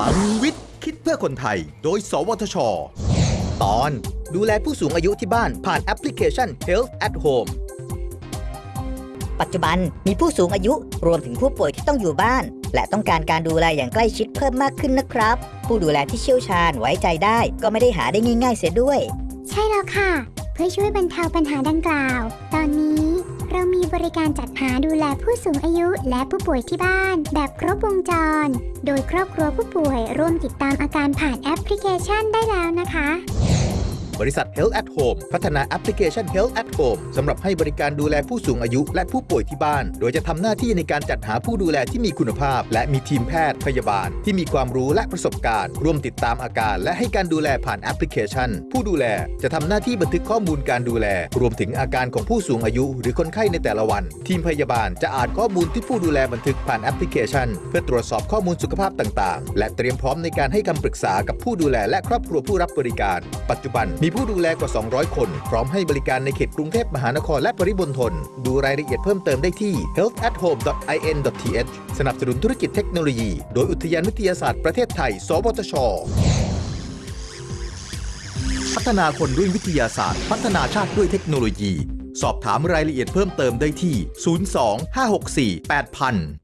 ลังวิทย์ คิดเพื่อคนไทย โดย สวทช ตอน ดูแลผู้สูงอายุที่บ้านผ่านแอปพลิเคชัน Health at Home ปัจจุบันมีผู้สูงอายุรวมถึงผู้ป่วยที่ต้องอยู่บ้าน และต้องการการดูแลอย่างใกล้ชิดเพิ่มมากขึ้นนะครับ ผู้ดูแลที่เชี่ยวชาญไว้ใจได้ ก็ไม่ได้หาได้ง่าย ๆ เสียด้วย ใช่แล้วค่ะ เพื่อช่วยบรรเทาปัญหาดังกล่าวตอนนี้เรามีบ ริการจัดหาดูแลผู้สูงอายุและผู้ป่วยที่บ้าน แบบครบวงจร โดยครอบครัวผู้ป่วยร่วมติดตามอาการผ่านแอปพลิเคชันได้แล้วนะคะ บริษัท Health at Home พัฒนาแอปพลิเคชัน Health at Home สำหรับให้บริการดูแลผู้สูงอายุและผู้ป่วยที่บ้าน โดยจะทำหน้าที่ในการจัดหาผู้ดูแลที่มีคุณภาพ และมีทีมแพทย์พยาบาล ที่มีความรู้และประสบการณ์ ร่วมติดตามอาการ และให้การดูแลผ่านแอปพลิเคชัน ผู้ดูแลจะทำหน้าที่บันทึกข้อมูลการดูแล รวมถึงอาการของผู้สูงอายุ หรือคนไข้ในแต่ละวัน ทีมพยาบาลจะอ่านข้อมูลที่ผู้ดูแลบันทึกผ่านแอปพลิเคชัน เพื่อตรวจสอบข้อมูลสุขภาพต่าง ๆ และเตรียมพร้อมในการให้คำปรึกษากับผู้ดูแลและครอบครัวผู้รับบริการ ปัจจุบันมีผู้ดูแลกว่า 200 คน พร้อมให้บริการในเขตกรุงเทพมหานครและปริมณฑลดูรายละเอียดเพิ่มเติมได้ที่ healthathome.in.th สนับสนุนธุรกิจเทคโนโลยี โดยอุทยานวิทยาศาสตร์ประเทศไทย สวทช พัฒนาคนด้วยวิทยาศาสตร์ พัฒนาชาติด้วยเทคโนโลยี สอบถามรายละเอียดเพิ่มเติมได้ที่ 02 564 8000